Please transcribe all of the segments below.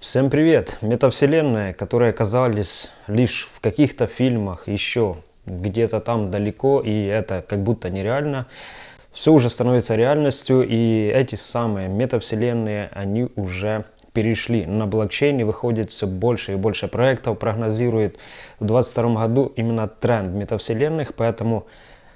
Всем привет! Метавселенная, которые оказались лишь в каких-то фильмах еще где-то там далеко, и это как будто нереально, все уже становится реальностью, и эти самые метавселенные, они уже перешли на блокчейн и выходит все больше и больше проектов, прогнозирует в 2022 году именно тренд метавселенных, поэтому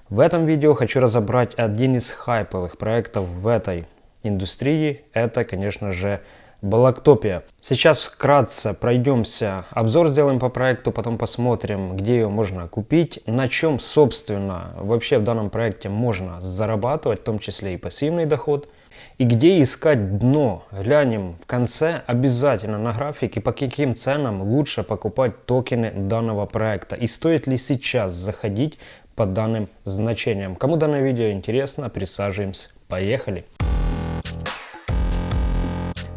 в этом видео хочу разобрать один из хайповых проектов в этой индустрии, это, конечно же, Балактопия. Сейчас вкратце пройдемся, обзор сделаем по проекту, потом посмотрим, где ее можно купить, на чем, собственно, вообще в данном проекте можно зарабатывать, в том числе и пассивный доход, и где искать дно. Глянем в конце обязательно на графике, по каким ценам лучше покупать токены данного проекта и стоит ли сейчас заходить по данным значениям. Кому данное видео интересно, присаживаемся. Поехали!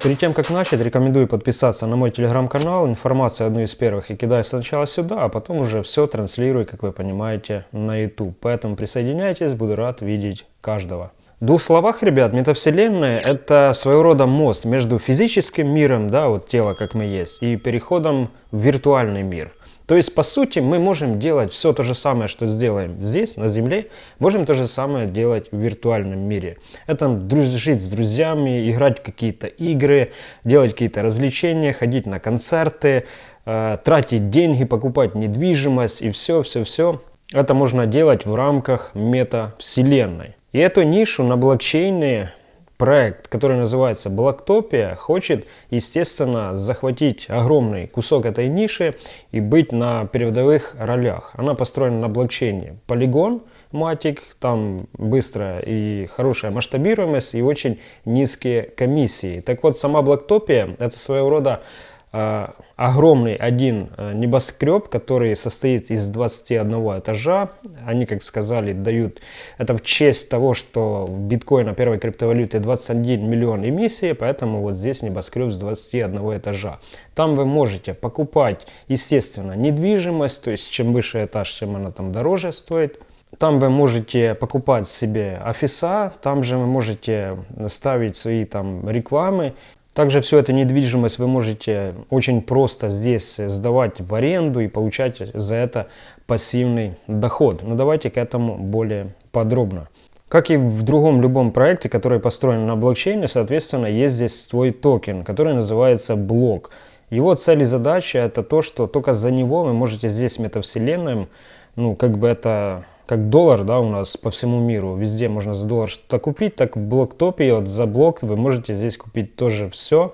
Перед тем, как начать, рекомендую подписаться на мой телеграм-канал. Информацию одну из первых я кидаю сначала сюда, а потом уже все транслирую, как вы понимаете, на YouTube. Поэтому присоединяйтесь, буду рад видеть каждого. В двух словах, ребят, метавселенная это своего рода мост между физическим миром, да, вот тело как мы есть, и переходом в виртуальный мир. То есть, по сути, мы можем делать все то же самое, что сделаем здесь, на Земле, можем то же самое делать в виртуальном мире. Это дружить с друзьями, играть в какие-то игры, делать какие-то развлечения, ходить на концерты, э, тратить деньги, покупать недвижимость и все-все-все. Это можно делать в рамках метавселенной. И эту нишу на блокчейне проект, который называется Блоктопия, хочет, естественно, захватить огромный кусок этой ниши и быть на передовых ролях. Она построена на блокчейне Polygon, Matic, там быстрая и хорошая масштабируемость и очень низкие комиссии. Так вот, сама Блоктопия это своего рода огромный один э, небоскреб, который состоит из 21 этажа. Они, как сказали, дают это в честь того, что в биткоина первой криптовалюты 21 миллион эмиссии, поэтому вот здесь небоскреб с 21 этажа. Там вы можете покупать, естественно, недвижимость, то есть чем выше этаж, чем она там дороже стоит. Там вы можете покупать себе офиса, там же вы можете ставить свои там рекламы, также всю эту недвижимость вы можете очень просто здесь сдавать в аренду и получать за это пассивный доход. Но давайте к этому более подробно. Как и в другом любом проекте, который построен на блокчейне, соответственно, есть здесь свой токен, который называется блок. Его цель и задача это то, что только за него вы можете здесь метавселенным, ну как бы это как доллар, да, у нас по всему миру, везде можно за доллар что-то купить, так в блоктопе вот за блок вы можете здесь купить тоже все,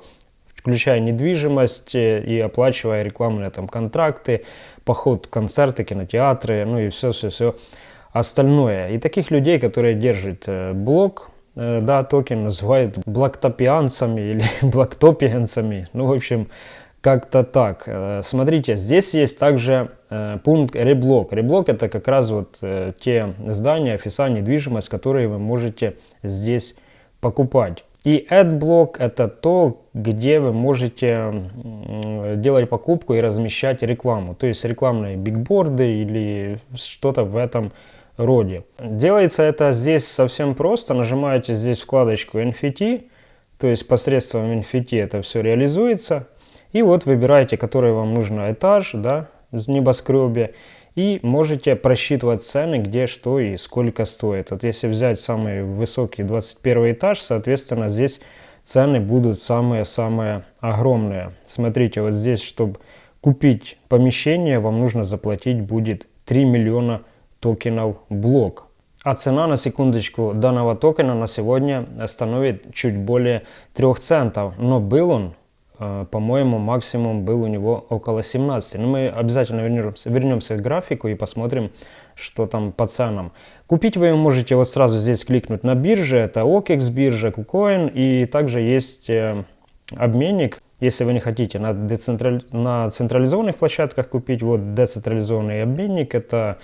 включая недвижимость э, и оплачивая рекламные там контракты, поход концерты, кинотеатры, ну и все-все-все остальное. И таких людей, которые держат э, блок, э, да, токен называют блоктопианцами или блоктопианцами, ну, в общем, как-то так. Э, смотрите, здесь есть также э, пункт реблок. Реблок это как раз вот э, те здания, офиса, недвижимость, которые вы можете здесь покупать. И AdBlock это то, где вы можете делать покупку и размещать рекламу. То есть рекламные бигборды или что-то в этом роде. Делается это здесь совсем просто. Нажимаете здесь вкладочку NFT. То есть посредством NFT это все реализуется. И вот выбираете, который вам нужно этаж, да, в небоскребе. И можете просчитывать цены, где что и сколько стоит. Вот если взять самый высокий 21 этаж, соответственно, здесь цены будут самые-самые огромные. Смотрите, вот здесь, чтобы купить помещение, вам нужно заплатить будет 3 миллиона токенов блок. А цена на секундочку данного токена на сегодня становит чуть более 3 центов. Но был он по-моему, максимум был у него около 17. Но мы обязательно вернемся, вернемся к графику и посмотрим, что там по ценам. Купить вы можете вот сразу здесь кликнуть на бирже. Это OKEX биржа, KuCoin. И также есть э, обменник. Если вы не хотите на, децентрали... на централизованных площадках купить, вот децентрализованный обменник. Это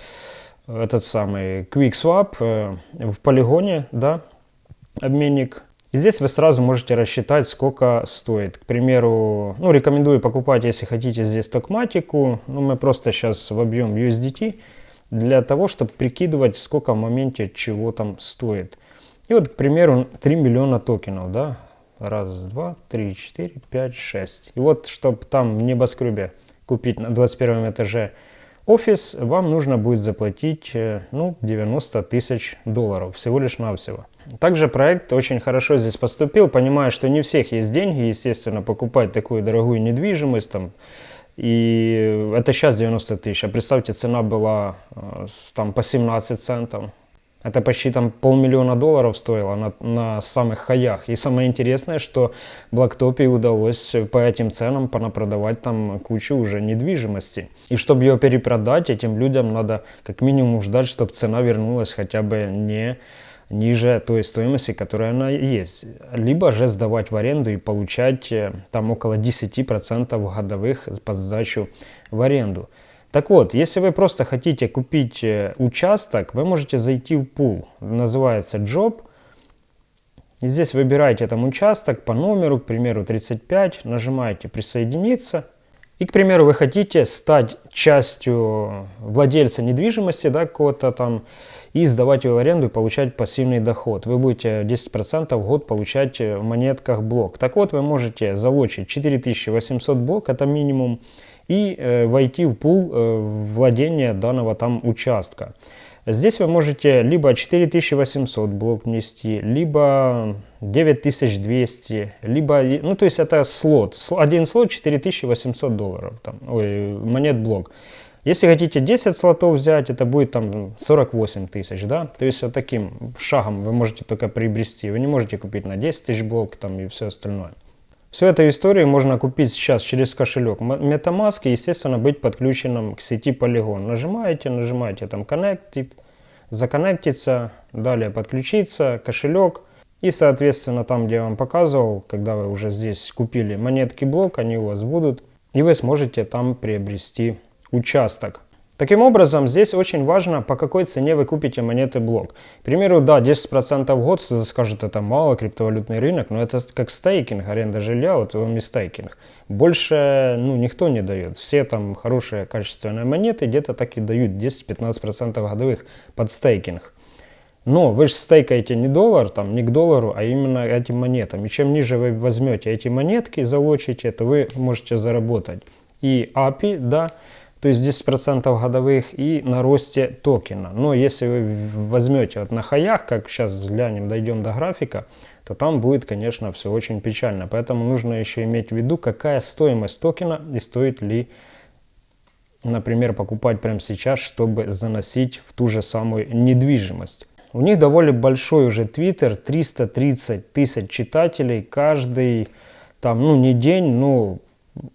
этот самый QuickSwap э, в полигоне, да, обменник здесь вы сразу можете рассчитать, сколько стоит. К примеру, ну, рекомендую покупать, если хотите, здесь токматику. Ну, мы просто сейчас вобьем USDT для того, чтобы прикидывать, сколько в моменте чего там стоит. И вот, к примеру, 3 миллиона токенов, да. Раз, два, три, четыре, пять, шесть. И вот, чтобы там в небоскребе купить на 21 этаже офис, вам нужно будет заплатить э, ну, 90 тысяч долларов всего лишь навсего. Также проект очень хорошо здесь поступил, понимая, что не у всех есть деньги, естественно, покупать такую дорогую недвижимость, там, и это сейчас 90 тысяч, а представьте, цена была э, там по 17 центов. Это почти там полмиллиона долларов стоило на, на самых хаях. И самое интересное, что Блоктопе удалось по этим ценам понапродавать там кучу уже недвижимости. И чтобы ее перепродать, этим людям надо как минимум ждать, чтобы цена вернулась хотя бы не ниже той стоимости, которая она есть. Либо же сдавать в аренду и получать э, там около 10% годовых по сдачу в аренду. Так вот, если вы просто хотите купить э, участок, вы можете зайти в пул, называется Job. И здесь выбираете там участок по номеру, к примеру 35, нажимаете присоединиться. И, к примеру, вы хотите стать частью владельца недвижимости, да, какого-то там, и сдавать его в аренду и получать пассивный доход. Вы будете 10% в год получать в монетках блок. Так вот, вы можете залочить 4800 блок, это минимум, и э, войти в пул э, владения данного там участка. Здесь вы можете либо 4800 блок внести, либо 9200, либо, ну то есть это слот, один слот 4800 долларов, там, ой, монет блок. Если хотите 10 слотов взять, это будет там 48 тысяч, да, то есть вот таким шагом вы можете только приобрести, вы не можете купить на 10 тысяч блок там и все остальное. Всю эту историю можно купить сейчас через кошелек MetaMask и, естественно, быть подключенным к сети Polygon. Нажимаете, нажимаете там Connected, законнектиться, далее подключиться, кошелек. И, соответственно, там, где я вам показывал, когда вы уже здесь купили монетки блок, они у вас будут. И вы сможете там приобрести участок. Таким образом, здесь очень важно, по какой цене вы купите монеты блок. К примеру, да, 10% в год, кто-то скажет, это мало, криптовалютный рынок, но это как стейкинг, аренда жилья, вот вам и стейкинг. Больше, ну, никто не дает. Все там хорошие, качественные монеты где-то так и дают 10-15% годовых под стейкинг. Но вы же стейкаете не доллар, там, не к доллару, а именно этим монетам. И чем ниже вы возьмете эти монетки, залочите, то вы можете заработать и API, да, то есть 10% годовых и на росте токена. Но если вы возьмете вот на хаях, как сейчас взглянем, дойдем до графика, то там будет, конечно, все очень печально. Поэтому нужно еще иметь в виду, какая стоимость токена и стоит ли, например, покупать прямо сейчас, чтобы заносить в ту же самую недвижимость. У них довольно большой уже твиттер, 330 тысяч читателей каждый, там, ну не день, но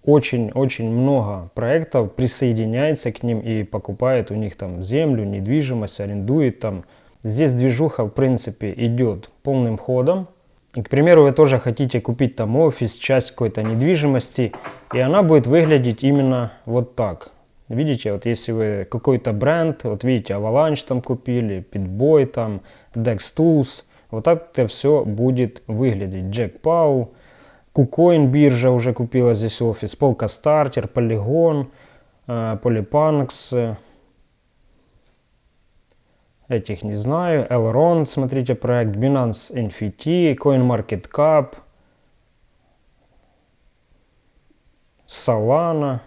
очень-очень много проектов присоединяется к ним и покупает у них там землю, недвижимость, арендует там. Здесь движуха в принципе идет полным ходом. И, к примеру, вы тоже хотите купить там офис, часть какой-то недвижимости, и она будет выглядеть именно вот так. Видите, вот если вы какой-то бренд, вот видите, Avalanche там купили, Pitboy там, Dex Tools, вот так это все будет выглядеть. Jack Paul, KuCoin биржа уже купила здесь офис, Полка Стартер, Polygon, Polypunks, этих не знаю, Elrond, смотрите проект, Binance NFT, CoinMarketCap, Solana,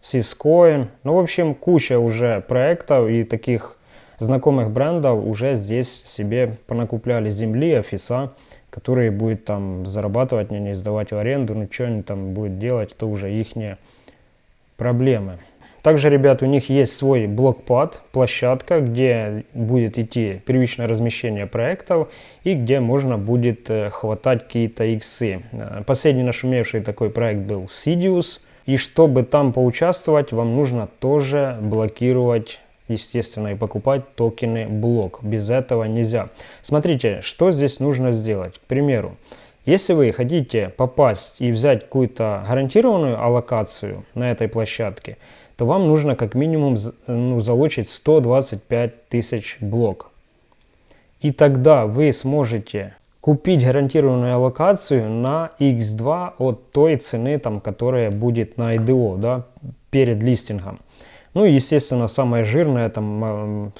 Syscoin, ну в общем куча уже проектов и таких знакомых брендов уже здесь себе понакупляли. Земли, офиса которые будет там зарабатывать, не сдавать в аренду, ну что они там будут делать, это уже их проблемы. Также, ребят, у них есть свой блокпад, площадка, где будет идти первичное размещение проектов и где можно будет э, хватать какие-то иксы. Э, последний нашумевший такой проект был Sidious. И чтобы там поучаствовать, вам нужно тоже блокировать естественно, и покупать токены блок. Без этого нельзя. Смотрите, что здесь нужно сделать. К примеру, если вы хотите попасть и взять какую-то гарантированную аллокацию на этой площадке, то вам нужно как минимум ну, залучить 125 тысяч блок. И тогда вы сможете купить гарантированную аллокацию на x2 от той цены, там, которая будет на IDO да, перед листингом. Ну и, естественно, самое жирное, там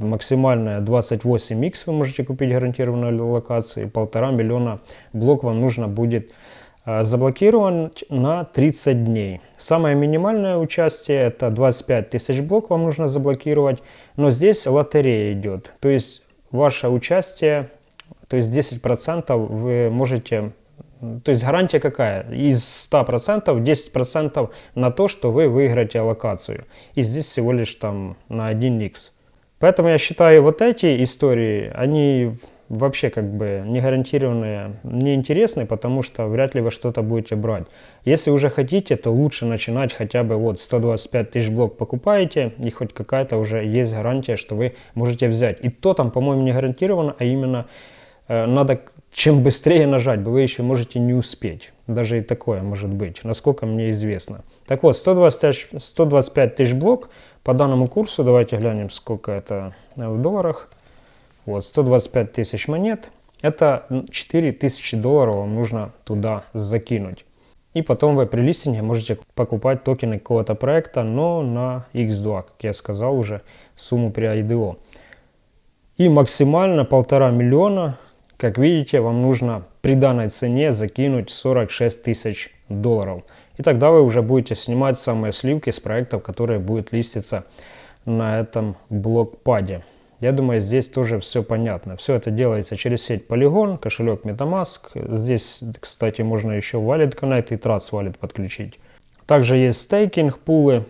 максимальная 28x вы можете купить гарантированной локации. Полтора миллиона блок вам нужно будет а, заблокирован на 30 дней. Самое минимальное участие это 25 тысяч блок вам нужно заблокировать, но здесь лотерея идет. То есть ваше участие, то есть 10% вы можете, то есть гарантия какая? Из 100% 10% на то, что вы выиграете аллокацию. И здесь всего лишь там на 1x. Поэтому я считаю вот эти истории, они вообще как бы не гарантированные, не интересны, потому что вряд ли вы что-то будете брать. Если уже хотите, то лучше начинать хотя бы вот 125 тысяч блок покупаете, и хоть какая-то уже есть гарантия, что вы можете взять. И то там, по-моему, не гарантировано, а именно э, надо чем быстрее нажать, вы еще можете не успеть. Даже и такое может быть, насколько мне известно. Так вот, 120, 125 тысяч блок по данному курсу, давайте глянем, сколько это в долларах. Вот, 125 тысяч монет. Это 4 тысячи долларов вам нужно туда закинуть. И потом вы при листинге можете покупать токены какого-то проекта, но на X2, как я сказал уже, сумму при IDO. И максимально полтора миллиона, как видите, вам нужно при данной цене закинуть 46 тысяч долларов. И тогда вы уже будете снимать самые сливки с проектов, которые будут листиться на этом блокпаде. Я думаю, здесь тоже все понятно. Все это делается через сеть Polygon, кошелек MetaMask. Здесь, кстати, можно еще Wallet Connect и Trust Wallet подключить. Также есть стейкинг, пулы.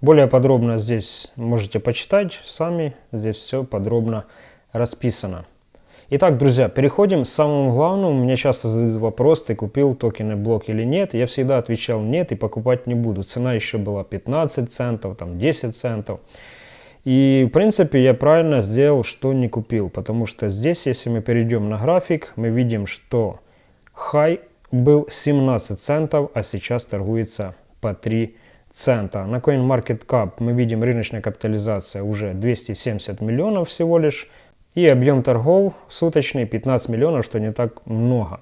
Более подробно здесь можете почитать сами. Здесь все подробно расписано. Итак, друзья, переходим к самому главному. Мне часто задают вопрос, ты купил токены блок или нет. Я всегда отвечал нет и покупать не буду. Цена еще была 15 центов, там 10 центов. И в принципе я правильно сделал, что не купил, потому что здесь, если мы перейдем на график, мы видим, что хай был 17 центов, а сейчас торгуется по 3 цента. На CoinMarketCap мы видим рыночная капитализация уже 270 миллионов всего лишь, и объем торгов суточный 15 миллионов, что не так много.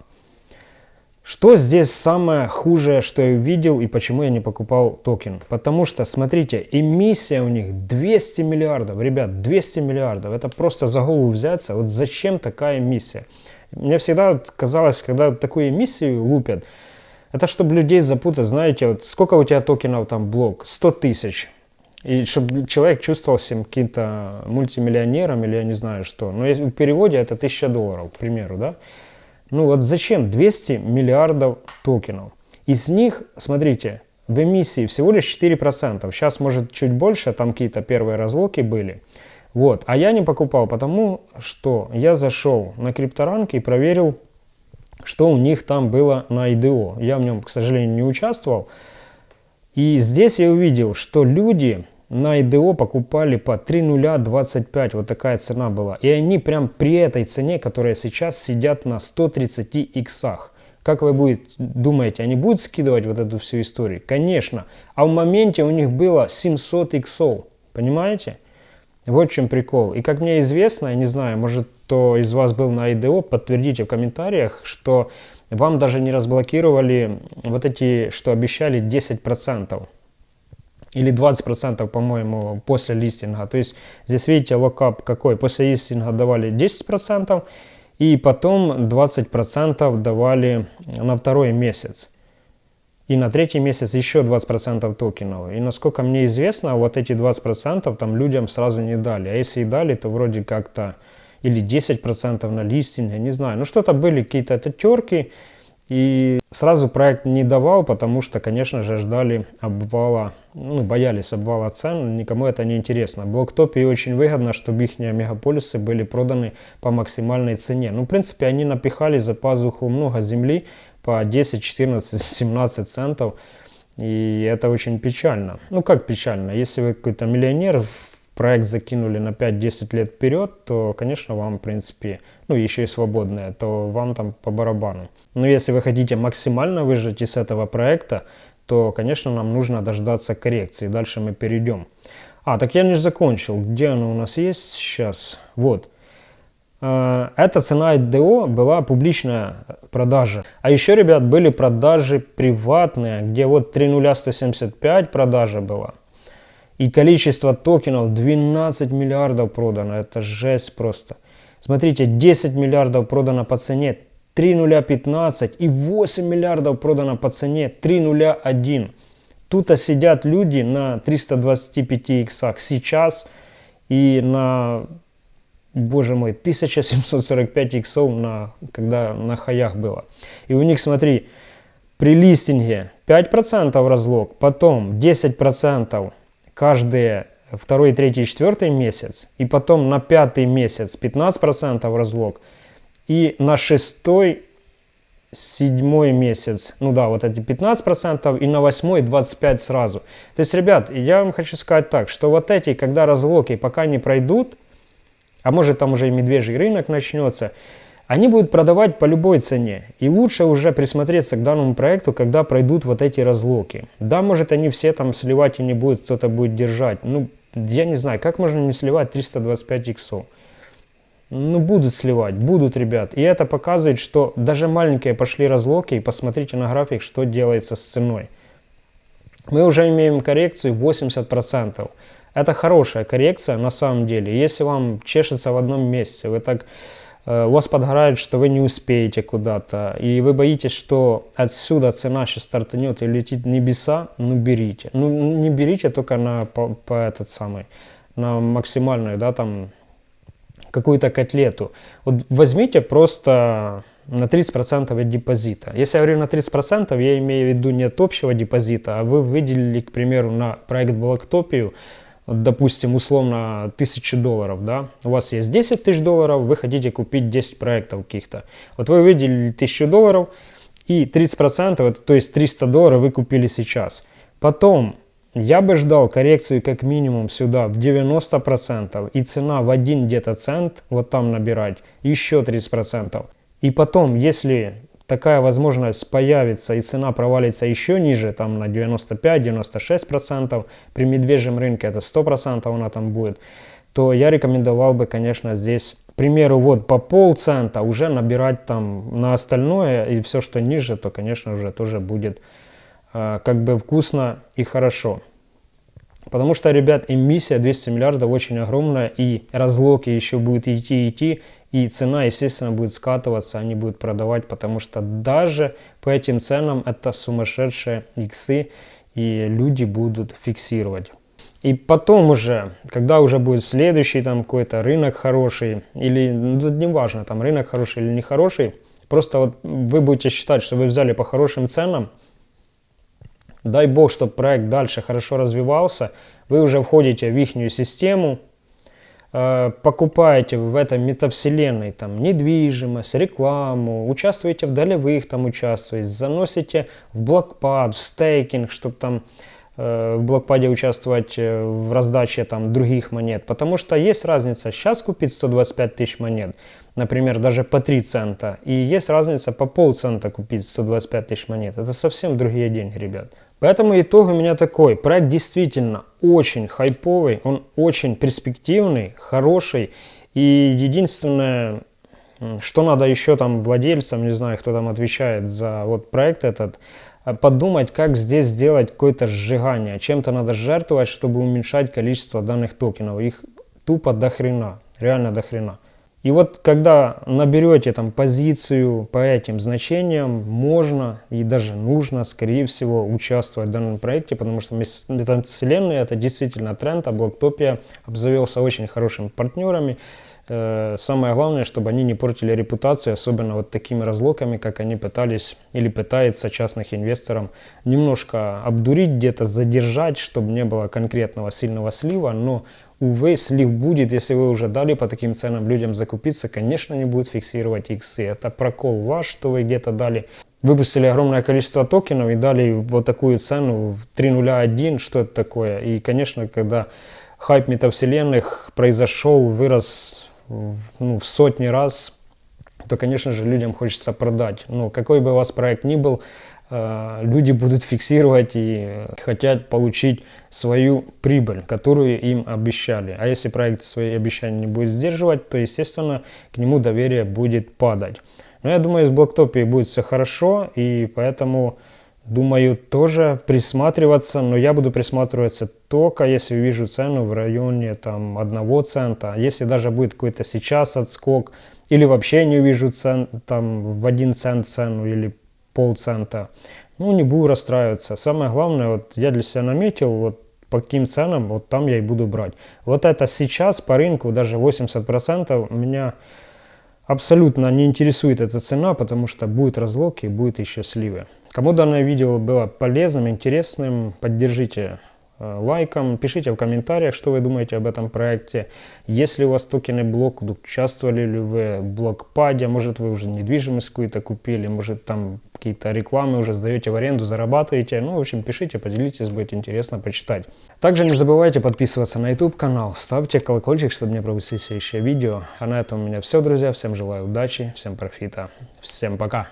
Что здесь самое хуже, что я увидел и почему я не покупал токен? Потому что, смотрите, эмиссия у них 200 миллиардов. Ребят, 200 миллиардов. Это просто за голову взяться. Вот зачем такая эмиссия? Мне всегда казалось, когда такую эмиссию лупят, это чтобы людей запутать. Знаете, вот сколько у тебя токенов там блок? 100 тысяч. И чтобы человек чувствовал себя каким-то мультимиллионером или я не знаю что. Но в переводе это 1000 долларов, к примеру, да? Ну вот зачем 200 миллиардов токенов? Из них, смотрите, в эмиссии всего лишь 4%. Сейчас может чуть больше, там какие-то первые разлоки были. Вот. А я не покупал, потому что я зашел на крипторанк и проверил, что у них там было на IDO. Я в нем, к сожалению, не участвовал. И здесь я увидел, что люди на IDO покупали по 3.025, вот такая цена была. И они прям при этой цене, которая сейчас сидят на 130 иксах. Как вы будете, думаете, они будут скидывать вот эту всю историю? Конечно. А в моменте у них было 700 иксов. Понимаете? Вот в чем прикол. И как мне известно, я не знаю, может кто из вас был на IDO, подтвердите в комментариях, что вам даже не разблокировали вот эти, что обещали 10% или 20%, по-моему, после листинга. То есть здесь видите локап какой. После листинга давали 10% и потом 20% давали на второй месяц. И на третий месяц еще 20% токенов. И насколько мне известно, вот эти 20% там людям сразу не дали. А если и дали, то вроде как-то или 10% на листинге, не знаю. Ну что-то были какие-то терки. И сразу проект не давал, потому что, конечно же, ждали обвала, ну, боялись обвала цен, никому это не интересно. Блоктопе очень выгодно, чтобы их мегаполисы были проданы по максимальной цене. Ну, в принципе, они напихали за пазуху много земли по 10, 14, 17 центов. И это очень печально. Ну, как печально? Если вы какой-то миллионер, проект закинули на 5-10 лет вперед, то, конечно, вам, в принципе, ну, еще и свободное, то вам там по барабану. Но если вы хотите максимально выжать из этого проекта, то, конечно, нам нужно дождаться коррекции. Дальше мы перейдем. А, так я не закончил. Где оно у нас есть сейчас? Вот. А, эта цена IDO была публичная продажа. А еще, ребят, были продажи приватные, где вот 30175 продажа была. И количество токенов 12 миллиардов продано. Это жесть просто. Смотрите, 10 миллиардов продано по цене 3.015 и 8 миллиардов продано по цене 3.01. Тут сидят люди на 325 иксах сейчас и на, боже мой, 1745 иксов, на, когда на хаях было. И у них, смотри, при листинге 5% разлог, потом 10% каждые второй, третий, четвертый месяц, и потом на пятый месяц 15% разлог, и на шестой, седьмой месяц, ну да, вот эти 15%, и на восьмой 25% сразу. То есть, ребят, я вам хочу сказать так, что вот эти, когда разлоки пока не пройдут, а может там уже и медвежий рынок начнется, они будут продавать по любой цене. И лучше уже присмотреться к данному проекту, когда пройдут вот эти разлоки. Да, может они все там сливать и не будут, кто-то будет держать. Ну, я не знаю, как можно не сливать 325 иксов? Ну, будут сливать, будут, ребят. И это показывает, что даже маленькие пошли разлоки, и посмотрите на график, что делается с ценой. Мы уже имеем коррекцию 80%. Это хорошая коррекция на самом деле. Если вам чешется в одном месте, вы так у вас подгорает, что вы не успеете куда-то, и вы боитесь, что отсюда цена сейчас стартанет и летит небеса, ну берите. Ну не берите только на по, по этот самый, на максимальную, да, там, какую-то котлету. Вот возьмите просто на 30% от депозита. Если я говорю на 30%, я имею в виду не от общего депозита, а вы выделили, к примеру, на проект Блоктопию допустим, условно, тысячу долларов, да, у вас есть 10 тысяч долларов, вы хотите купить 10 проектов каких-то. Вот вы выделили тысячу долларов, и 30%, это, то есть 300 долларов вы купили сейчас. Потом я бы ждал коррекцию как минимум сюда в 90%, и цена в один где-то цент, вот там набирать, еще 30%. И потом, если такая возможность появится и цена провалится еще ниже, там на 95-96%, при медвежьем рынке это 100% она там будет, то я рекомендовал бы, конечно, здесь, к примеру, вот по полцента уже набирать там на остальное, и все, что ниже, то, конечно, уже тоже будет э, как бы вкусно и хорошо. Потому что, ребят, эмиссия 200 миллиардов очень огромная, и разлоки еще будет идти идти, и цена, естественно, будет скатываться, они будут продавать, потому что даже по этим ценам это сумасшедшие иксы, и люди будут фиксировать. И потом уже, когда уже будет следующий там какой-то рынок хороший, или ну, не важно, там рынок хороший или не хороший, просто вот вы будете считать, что вы взяли по хорошим ценам, дай бог, чтобы проект дальше хорошо развивался, вы уже входите в их систему, покупаете в этой метавселенной там недвижимость, рекламу, участвуете в долевых там участвуете, заносите в блокпад, в стейкинг, чтобы там э, в блокпаде участвовать э, в раздаче там других монет. Потому что есть разница сейчас купить 125 тысяч монет, например, даже по 3 цента. И есть разница по полцента купить 125 тысяч монет. Это совсем другие деньги, ребят. Поэтому итог у меня такой. Проект действительно очень хайповый, он очень перспективный, хороший. И единственное, что надо еще там владельцам, не знаю, кто там отвечает за вот проект этот, а, подумать, как здесь сделать какое-то сжигание. Чем-то надо жертвовать, чтобы уменьшать количество данных токенов. Их тупо до хрена, реально до хрена. И вот когда наберете там позицию по этим значениям, можно и даже нужно, скорее всего, участвовать в данном проекте, потому что метавселенная это действительно тренд, а Блоктопия обзавелся очень хорошими партнерами. Э, самое главное, чтобы они не портили репутацию, особенно вот такими разлоками, как они пытались или пытаются частных инвесторам немножко обдурить, где-то задержать, чтобы не было конкретного сильного слива, но Увы, слив будет, если вы уже дали по таким ценам людям закупиться, конечно, не будет фиксировать иксы. Это прокол ваш, что вы где-то дали. Выпустили огромное количество токенов и дали вот такую цену 3.01, что это такое. И, конечно, когда хайп метавселенных произошел, вырос ну, в сотни раз, то, конечно же, людям хочется продать. Но какой бы у вас проект ни был, люди будут фиксировать и хотят получить свою прибыль, которую им обещали. А если проект свои обещания не будет сдерживать, то, естественно, к нему доверие будет падать. Но я думаю, с Блоктопией будет все хорошо, и поэтому думаю, тоже присматриваться, но я буду присматриваться только если увижу цену в районе там 1 цента. Если даже будет какой-то сейчас отскок, или вообще не увижу цен, там в 1 цент цену или полцента, ну не буду расстраиваться. Самое главное, вот я для себя наметил, вот по каким ценам, вот там я и буду брать. Вот это сейчас по рынку даже 80% меня абсолютно не интересует эта цена, потому что будет разлог и будет еще сливы. Кому данное видео было полезным, интересным, поддержите Э, лайком, пишите в комментариях, что вы думаете об этом проекте. Если у вас токенный блок, участвовали ли вы в блокпаде, может вы уже недвижимость какую-то купили, может там какие-то рекламы уже сдаете в аренду, зарабатываете. Ну, в общем, пишите, поделитесь, будет интересно почитать. Также не забывайте подписываться на YouTube канал, ставьте колокольчик, чтобы не пропустить следующее видео. А на этом у меня все, друзья. Всем желаю удачи, всем профита, всем пока.